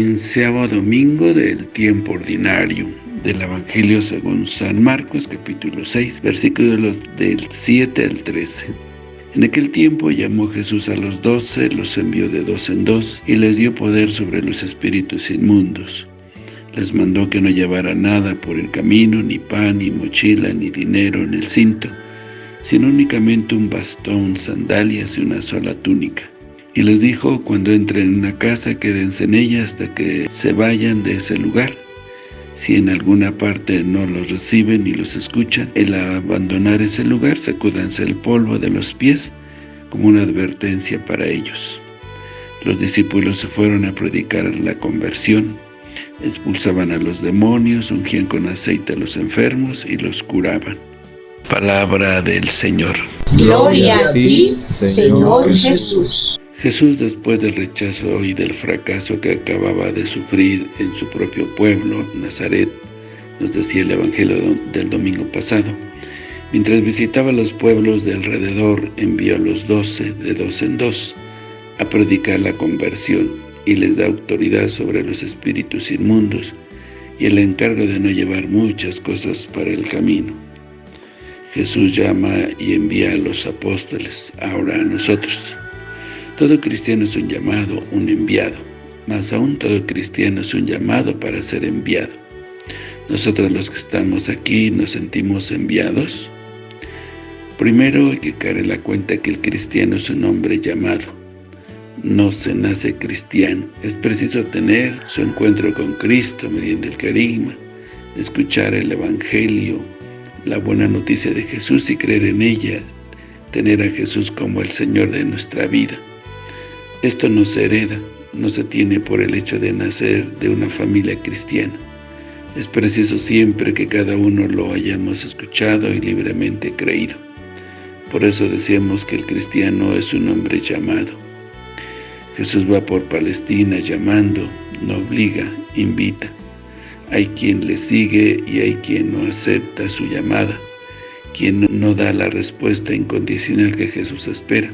treceavo domingo del tiempo ordinario del Evangelio según San Marcos, capítulo 6, versículos del 7 al 13. En aquel tiempo llamó Jesús a los doce, los envió de dos en dos, y les dio poder sobre los espíritus inmundos. Les mandó que no llevaran nada por el camino, ni pan, ni mochila, ni dinero en el cinto, sino únicamente un bastón, sandalias y una sola túnica. Y les dijo, cuando entren en una casa, quédense en ella hasta que se vayan de ese lugar. Si en alguna parte no los reciben ni los escuchan, el abandonar ese lugar, sacúdanse el polvo de los pies como una advertencia para ellos. Los discípulos se fueron a predicar la conversión, expulsaban a los demonios, ungían con aceite a los enfermos y los curaban. Palabra del Señor. Gloria a ti, Señor Jesús. Jesús, después del rechazo y del fracaso que acababa de sufrir en su propio pueblo, Nazaret, nos decía el Evangelio del domingo pasado, mientras visitaba los pueblos de alrededor, envió a los doce, de dos en dos, a predicar la conversión, y les da autoridad sobre los espíritus inmundos, y el encargo de no llevar muchas cosas para el camino. Jesús llama y envía a los apóstoles, ahora a nosotros. Todo cristiano es un llamado, un enviado. Más aún, todo cristiano es un llamado para ser enviado. Nosotros los que estamos aquí nos sentimos enviados. Primero hay que caer en la cuenta que el cristiano es un hombre llamado. No se nace cristiano. Es preciso tener su encuentro con Cristo mediante el carisma, escuchar el Evangelio, la buena noticia de Jesús y creer en ella, tener a Jesús como el Señor de nuestra vida. Esto no se hereda, no se tiene por el hecho de nacer de una familia cristiana. Es preciso siempre que cada uno lo hayamos escuchado y libremente creído. Por eso decíamos que el cristiano es un hombre llamado. Jesús va por Palestina llamando, no obliga, invita. Hay quien le sigue y hay quien no acepta su llamada, quien no da la respuesta incondicional que Jesús espera.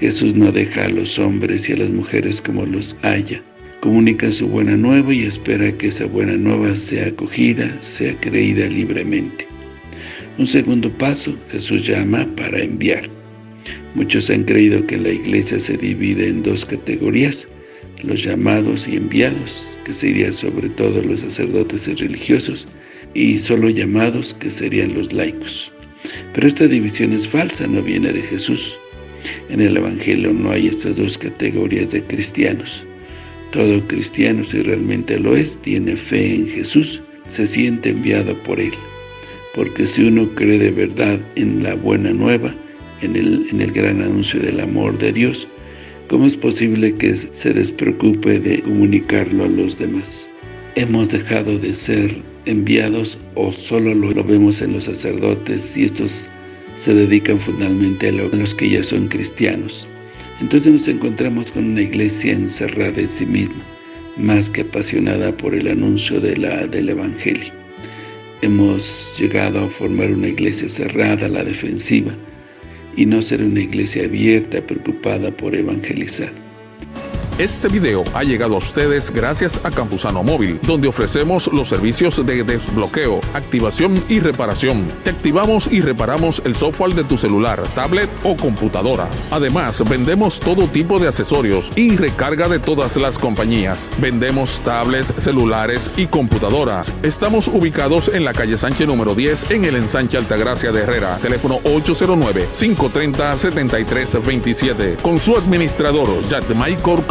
Jesús no deja a los hombres y a las mujeres como los haya. Comunica su buena nueva y espera que esa buena nueva sea acogida, sea creída libremente. Un segundo paso, Jesús llama para enviar. Muchos han creído que la iglesia se divide en dos categorías, los llamados y enviados, que serían sobre todo los sacerdotes y religiosos, y solo llamados, que serían los laicos. Pero esta división es falsa, no viene de Jesús. En el Evangelio no hay estas dos categorías de cristianos. Todo cristiano, si realmente lo es, tiene fe en Jesús, se siente enviado por Él. Porque si uno cree de verdad en la buena nueva, en el, en el gran anuncio del amor de Dios, ¿cómo es posible que se despreocupe de comunicarlo a los demás? Hemos dejado de ser enviados o solo lo, lo vemos en los sacerdotes y estos se dedican fundamentalmente a los que ya son cristianos. Entonces nos encontramos con una iglesia encerrada en sí misma, más que apasionada por el anuncio del Evangelio. Hemos llegado a formar una iglesia cerrada la defensiva y no ser una iglesia abierta, preocupada por evangelizar. Este video ha llegado a ustedes gracias a Campusano Móvil, donde ofrecemos los servicios de desbloqueo, activación y reparación. Te activamos y reparamos el software de tu celular, tablet o computadora. Además, vendemos todo tipo de accesorios y recarga de todas las compañías. Vendemos tablets, celulares y computadoras. Estamos ubicados en la calle Sánchez número 10 en el ensanche Altagracia de Herrera. Teléfono 809-530-7327. Con su administrador, Maicor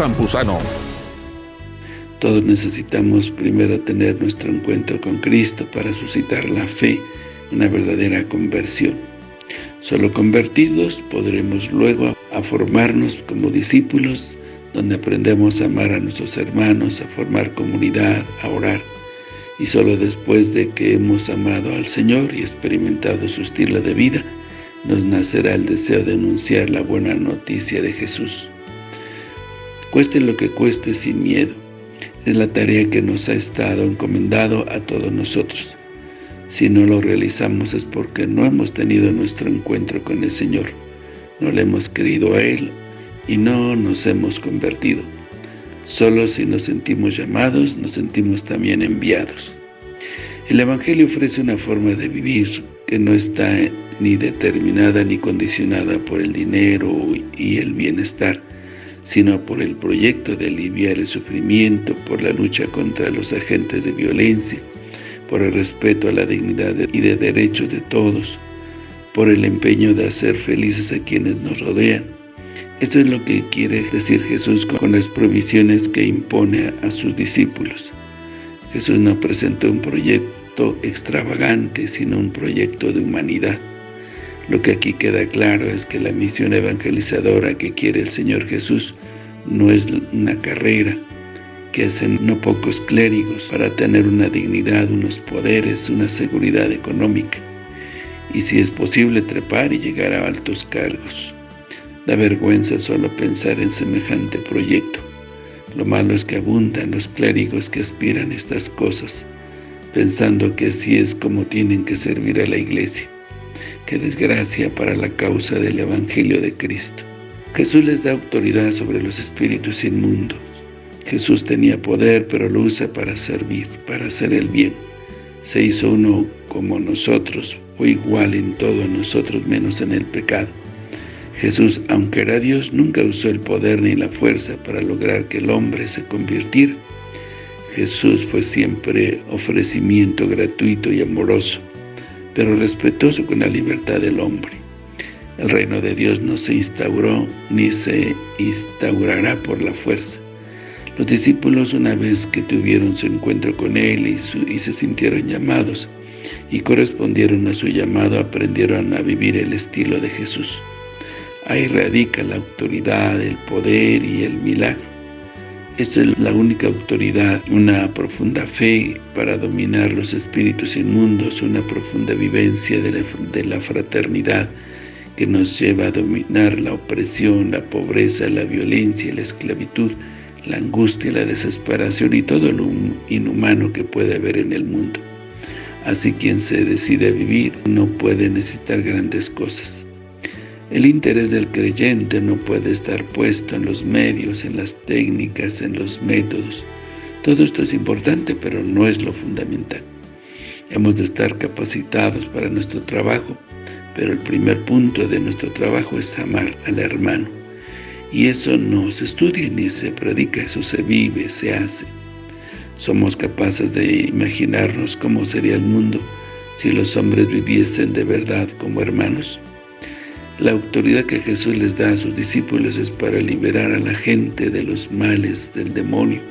Todos necesitamos primero tener nuestro encuentro con Cristo para suscitar la fe, una verdadera conversión. Solo convertidos podremos luego a formarnos como discípulos, donde aprendemos a amar a nuestros hermanos, a formar comunidad, a orar. Y solo después de que hemos amado al Señor y experimentado su estilo de vida, nos nacerá el deseo de anunciar la buena noticia de Jesús cueste lo que cueste sin miedo. Es la tarea que nos ha estado encomendado a todos nosotros. Si no lo realizamos es porque no hemos tenido nuestro encuentro con el Señor, no le hemos creído a Él y no nos hemos convertido. Solo si nos sentimos llamados, nos sentimos también enviados. El Evangelio ofrece una forma de vivir que no está ni determinada ni condicionada por el dinero y el bienestar, sino por el proyecto de aliviar el sufrimiento, por la lucha contra los agentes de violencia, por el respeto a la dignidad y de derechos de todos, por el empeño de hacer felices a quienes nos rodean. Esto es lo que quiere decir Jesús con las provisiones que impone a sus discípulos. Jesús no presentó un proyecto extravagante, sino un proyecto de humanidad. Lo que aquí queda claro es que la misión evangelizadora que quiere el Señor Jesús no es una carrera, que hacen no pocos clérigos para tener una dignidad, unos poderes, una seguridad económica, y si es posible trepar y llegar a altos cargos. Da vergüenza solo pensar en semejante proyecto. Lo malo es que abundan los clérigos que aspiran a estas cosas, pensando que así es como tienen que servir a la iglesia. Qué desgracia para la causa del Evangelio de Cristo. Jesús les da autoridad sobre los espíritus inmundos, Jesús tenía poder, pero lo usa para servir, para hacer el bien. Se hizo uno como nosotros, fue igual en todo nosotros menos en el pecado. Jesús, aunque era Dios, nunca usó el poder ni la fuerza para lograr que el hombre se convirtiera. Jesús fue siempre ofrecimiento gratuito y amoroso, pero respetuoso con la libertad del hombre. El reino de Dios no se instauró ni se instaurará por la fuerza, los discípulos, una vez que tuvieron su encuentro con Él y, se sintieron llamados y correspondieron a su llamado, aprendieron a vivir el estilo de Jesús. Ahí radica la autoridad, el poder y el milagro. Esta es la única autoridad, una profunda fe para dominar los espíritus inmundos, una profunda vivencia de la fraternidad que nos lleva a dominar la opresión, la pobreza, la violencia la esclavitud, la angustia, la desesperación y todo lo inhumano que puede haber en el mundo. Así quien se decide a vivir no puede necesitar grandes cosas. El interés del creyente no puede estar puesto en los medios, en las técnicas, en los métodos. Todo esto es importante, pero no es lo fundamental. Hemos de estar capacitados para nuestro trabajo, pero el primer punto de nuestro trabajo es amar al hermano. Y eso no se estudia ni se predica, eso se vive, se hace. Somos capaces de imaginarnos cómo sería el mundo si los hombres viviesen de verdad como hermanos. La autoridad que Jesús les da a sus discípulos es para liberar a la gente de los males del demonio.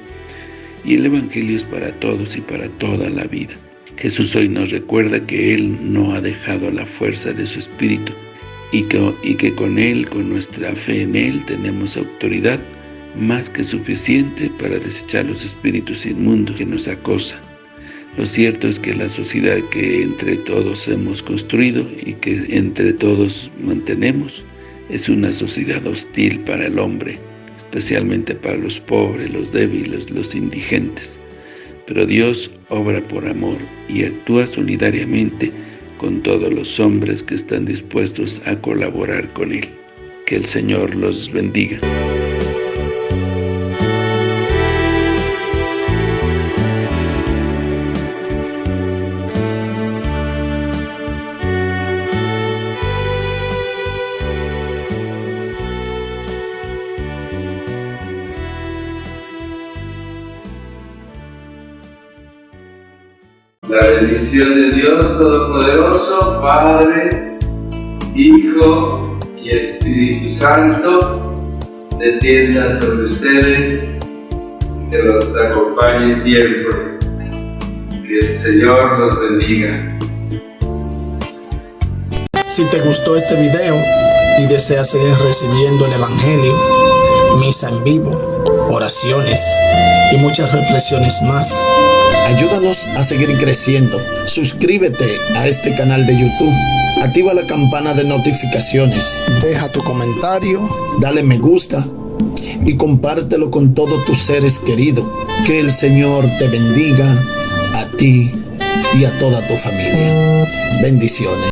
Y el Evangelio es para todos y para toda la vida. Jesús hoy nos recuerda que Él no ha dejado la fuerza de su Espíritu, y que, con Él, con nuestra fe en Él, tenemos autoridad más que suficiente para desechar los espíritus inmundos que nos acosan. Lo cierto es que la sociedad que entre todos hemos construido y que entre todos mantenemos es una sociedad hostil para el hombre, especialmente para los pobres, los débiles, los indigentes. Pero Dios obra por amor y actúa solidariamente con todos los hombres que están dispuestos a colaborar con Él. Que el Señor los bendiga. La bendición de Dios Todopoderoso, Padre, Hijo y Espíritu Santo, descienda sobre ustedes, que los acompañe siempre. Que el Señor los bendiga. Si te gustó este video y deseas seguir recibiendo el Evangelio, misa en vivo, oraciones y muchas reflexiones más, Ayúdanos a seguir creciendo. Suscríbete a este canal de YouTube. Activa la campana de notificaciones. Deja tu comentario. Dale me gusta. Y compártelo con todos tus seres queridos. Que el Señor te bendiga a ti y a toda tu familia. Bendiciones.